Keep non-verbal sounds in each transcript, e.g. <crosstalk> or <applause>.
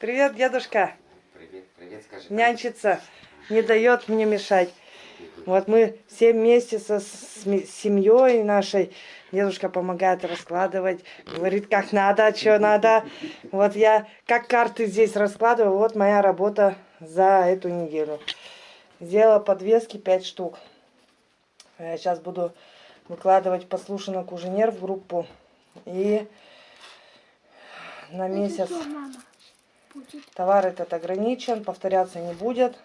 Привет, дедушка. Привет, привет, скажи. Нянчится, не дает мне мешать. Вот мы все вместе со с семьей нашей. Дедушка помогает раскладывать, говорит, как надо, что надо. Вот я как карты здесь раскладываю. Вот моя работа за эту неделю. Сделала подвески 5 штук. Я сейчас буду выкладывать послушно куженер в группу. И на месяц товар этот ограничен, повторяться не будет.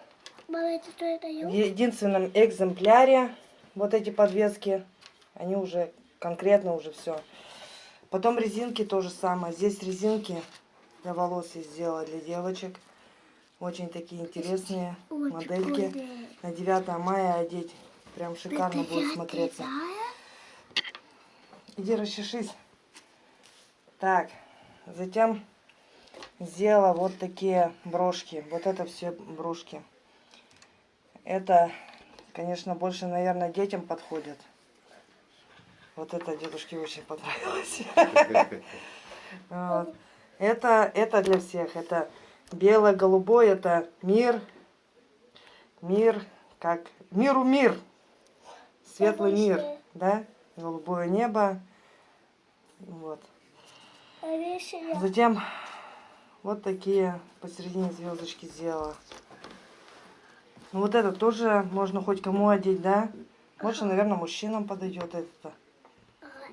В единственном экземпляре вот эти подвески, они уже конкретно уже все. Потом резинки то же самое. Здесь резинки для волос я сделала для девочек. Очень такие интересные Очень модельки. Прикольные. На 9 мая одеть. Прям шикарно Это будет смотреться. Иди расчешись. Так, затем сделала вот такие брошки. Вот это все брошки. Это, конечно, больше, наверное, детям подходит. Вот это дедушке очень понравилось. Это, это для всех. Это бело-голубой, это мир. Мир, как... Миру мир. Светлый мир, да? Голубое небо. Вот. Затем вот такие посередине звездочки сделала. Ну вот это тоже можно хоть кому одеть, да? Больше, наверное, мужчинам подойдет это.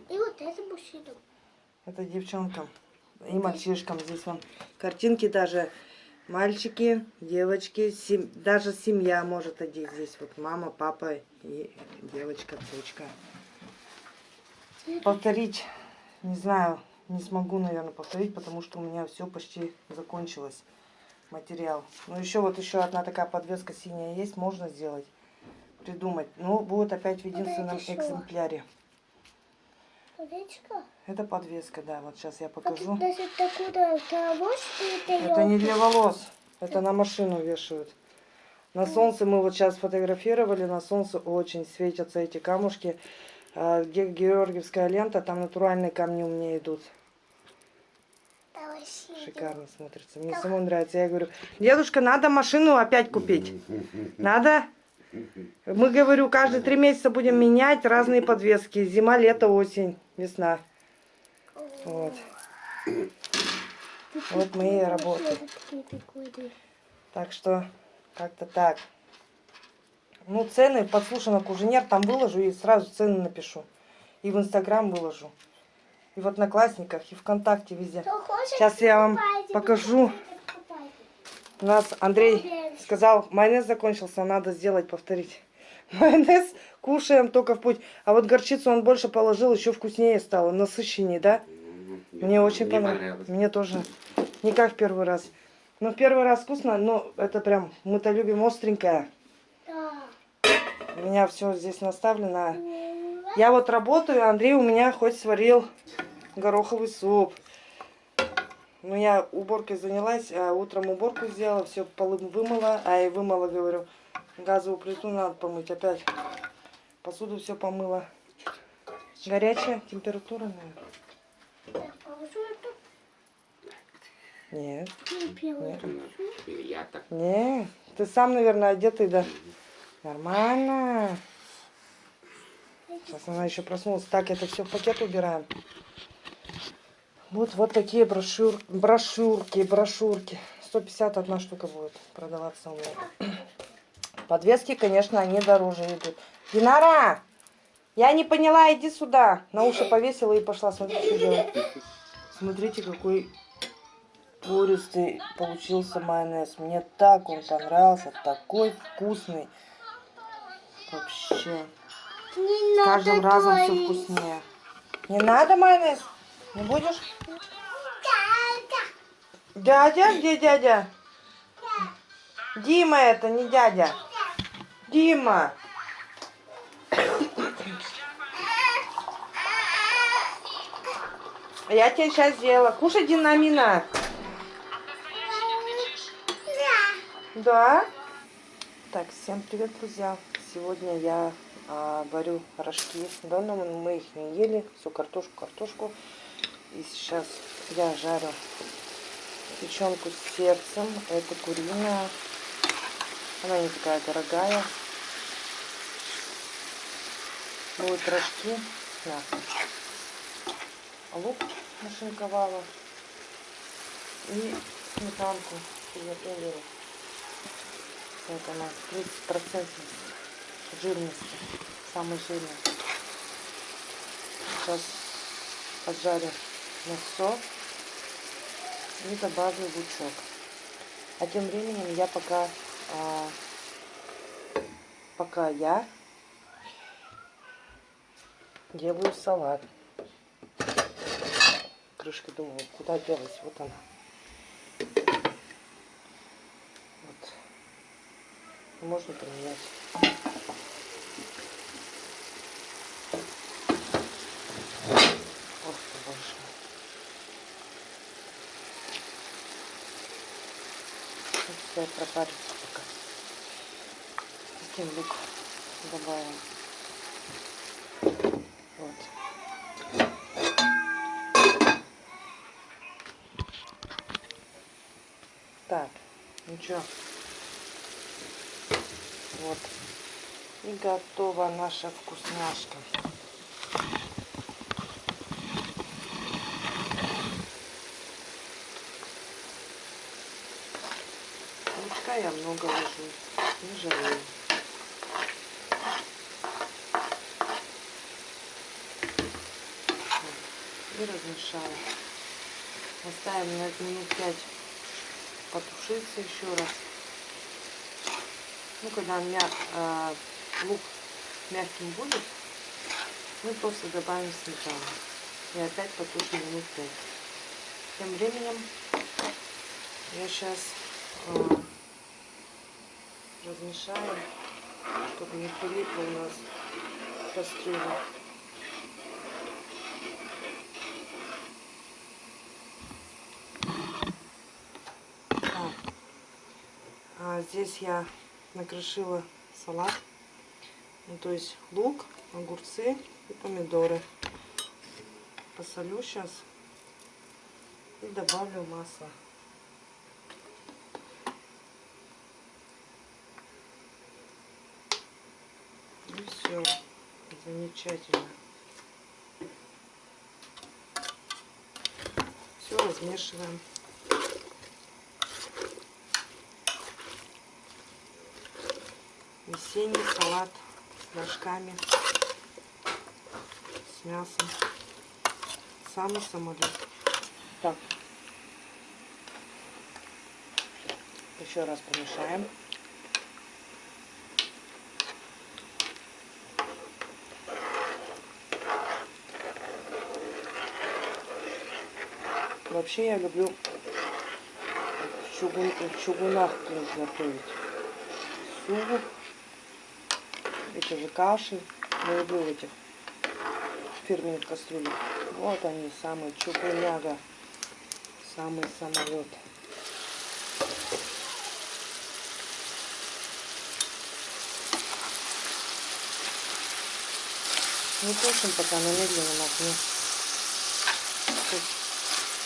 И вот это мужчинам. Это девчонкам и мальчишкам. Здесь вам картинки даже. Мальчики, девочки, сем... даже семья может одеть здесь. Вот мама, папа и девочка, дочка. Повторить, не знаю, не смогу, наверное, повторить, потому что у меня все почти закончилось. Материал. Ну, еще вот еще одна такая подвеска синяя есть, можно сделать, придумать. Но будет опять в единственном экземпляре. Подвеска? Это подвеска, да. Вот сейчас я покажу. Это, это не для волос. Это на машину вешают. На солнце мы вот сейчас фотографировали. На солнце очень светятся эти камушки. А, где Георгиевская лента, там натуральные камни у меня идут. Шикарно смотрится. Мне самому нравится. Я говорю, дедушка, надо машину опять купить. Надо? Мы, говорю, каждые три месяца будем менять разные подвески. Зима, лето, осень, весна. Вот. Вот мои работы. Так что, как-то так. Ну, цены подслушано Куженер, там выложу и сразу цены напишу. И в Инстаграм выложу. И в Одноклассниках, и ВКонтакте везде. Сейчас я вам покажу. У нас Андрей сказал, майонез закончился, надо сделать, повторить. <laughs> Майонез кушаем только в путь. А вот горчицу он больше положил, еще вкуснее стало, насыщеннее, да? Мне очень понравилось. Мне тоже. Не как в первый раз. Ну, в первый раз вкусно, но это прям, мы-то любим остренькое. У меня все здесь наставлено. Я вот работаю, Андрей у меня хоть сварил гороховый суп. Ну, я уборкой занялась, а утром уборку сделала, все полы вымыла, а и вымыла, говорю, газовую плиту надо помыть опять. Посуду все помыла. Горячая температура, наверное. Нет. Нет. Нет. Ты сам, наверное, одетый, да? Нормально. Сейчас она еще проснулась. Так, это все в пакет убираем. Вот, вот такие брошюр, брошюрки, брошюрки. 150 одна штука будет продаваться у меня. <clears throat> Подвески, конечно, они дороже идут. Динара! Я не поняла, иди сюда. На уши повесила и пошла. Смотрите, что. Смотрите, какой пористый получился майонез. Мне так он понравился. Такой вкусный. Вообще. Не С каждым разом все вкуснее. Не надо майонез? Не будешь? Дядя? Где дядя? Дима это, не дядя. Дима. Я тебе сейчас сделала. Кушай динамина. Да? Так, всем привет, друзья. Сегодня я варю рожки. Давно мы их не ели. Всю картошку, картошку. И сейчас я жарю печенку с сердцем. Это куриная. Она не такая дорогая. Будут рожки с. Лук нашинковала. И сметанку приготовила. Вот она, 30% жирности. Самый жирный. Сейчас поджарю мясо и добавлю лучок. А тем временем я пока, а, пока я делаю салат. Крышка думала, куда делась? Вот она. Вот. Можно поменять. Пускай пропарится пока. Затем лук добавим. Вот. Так, ну что, вот. И готова наша вкусняшка. Лучка я много ложу, не жалею. И размешаю. Оставим на минут 5 потушиться еще раз. Ну, когда мя э, лук мягким будет, мы просто добавим сметану. И опять потушим минут 5. Тем временем я сейчас э, размешаю, чтобы не прилипло у нас кастрюля. А здесь я накрошила салат. Ну, то есть лук, огурцы и помидоры. Посолю сейчас и добавлю масло. И все. Замечательно. Все размешиваем. Весенний салат с рожками, с мясом. Самый самолет. Так. Еще раз помешаем. Вообще я люблю в, чугун, в чугунах готовить суп эти же каши. Я люблю в этих фирменных кастрюлях. Вот они, самые чугуняга. Самый самолет. Не тушим пока на медленном огне.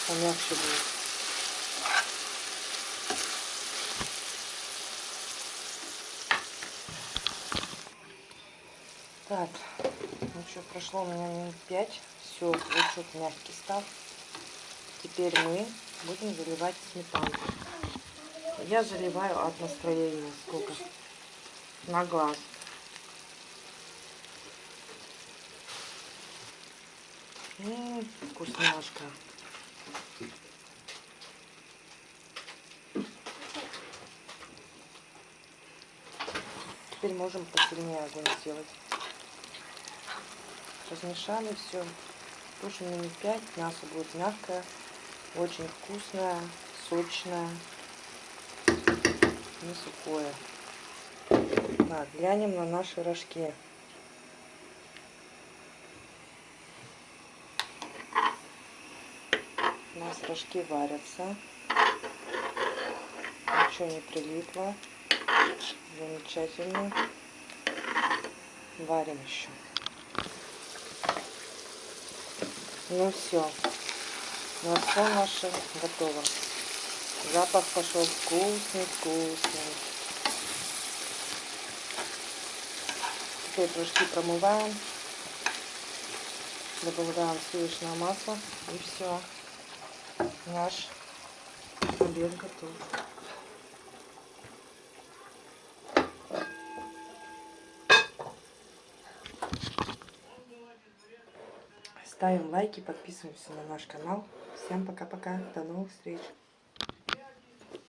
Помягче будет. Так, ну что, прошло у меня минут 5. Все, лучок мягкий стал. Теперь мы будем заливать сметанку. Я заливаю от настроения сколько? На глаз. М -м, вкусняшка. Теперь можем посильнее огонь сделать. Размешали все. Тушим минут 5. Мясо будет мягкое, очень вкусное, сочное, не сухое. Так, глянем на наши рожки. Нас рожки варятся. Ничего не прилипло. Замечательно. Варим еще. Ну все. Мясо наше готово. Запах пошел вкусный, вкусный. Теперь пирожки промываем. Добавляем сливочное масло. И все. Наш обед готов. Ставим лайки, подписываемся на наш канал. Всем пока-пока. До новых встреч.